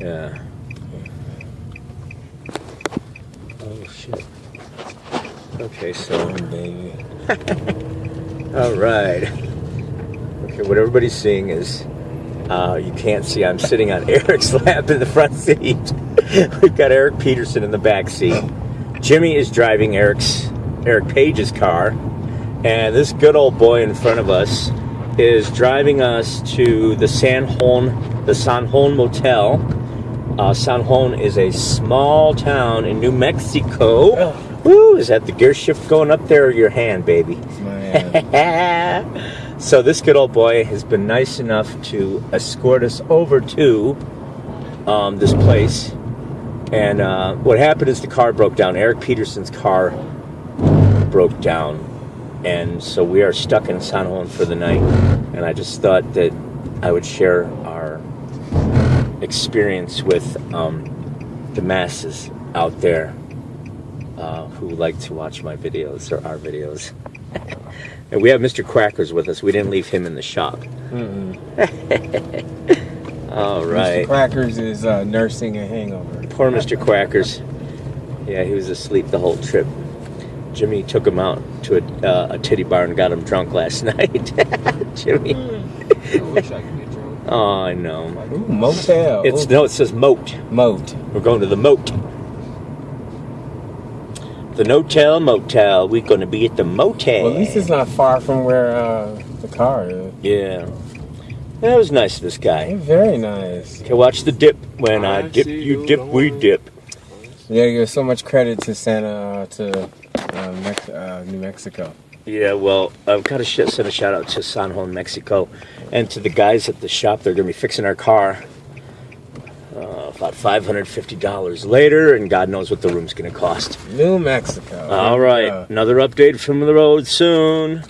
Yeah. Oh shit. Okay, so all right. Okay, what everybody's seeing is uh, you can't see. I'm sitting on Eric's lap in the front seat. We've got Eric Peterson in the back seat. Jimmy is driving Eric's Eric Page's car, and this good old boy in front of us is driving us to the San Juan, the San Juan Motel. Uh, San Juan is a small town in New Mexico. Oh. Woo! Is that the gear shift going up there or your hand, baby? Hand. so this good old boy has been nice enough to escort us over to um, this place. And uh, what happened is the car broke down. Eric Peterson's car broke down. And so we are stuck in San Juan for the night. And I just thought that I would share our experience with um, the masses out there uh, who like to watch my videos or our videos. and we have Mr. Quackers with us. We didn't leave him in the shop. All right. Mr. Crackers is uh, nursing a hangover. Poor Mr. Quackers. Yeah, he was asleep the whole trip. Jimmy took him out to a, uh, a titty bar and got him drunk last night. Jimmy. I wish I could get drunk. Oh, I know. Ooh, motel. It's Ooh, no, it says moat. moat. We're going to the moat. The no-tell motel. We're going to be at the motel. Well, at least it's not far from where uh, the car is. Yeah. That was nice of this guy. Very nice. Okay, watch the dip. When I, I dip, you you dip, we want- dip. You give so much credit to Santa uh, to uh, Mex- uh, New Mexico. Yeah, well, I've got to sh- send a shout out to San Juan, Mexico, and to the guys at the shop. They're going to be fixing our car. Uh, about five hundred fifty dollars later, and God knows what the room's going to cost. New Mexico. All right, Uh, another update from the road soon.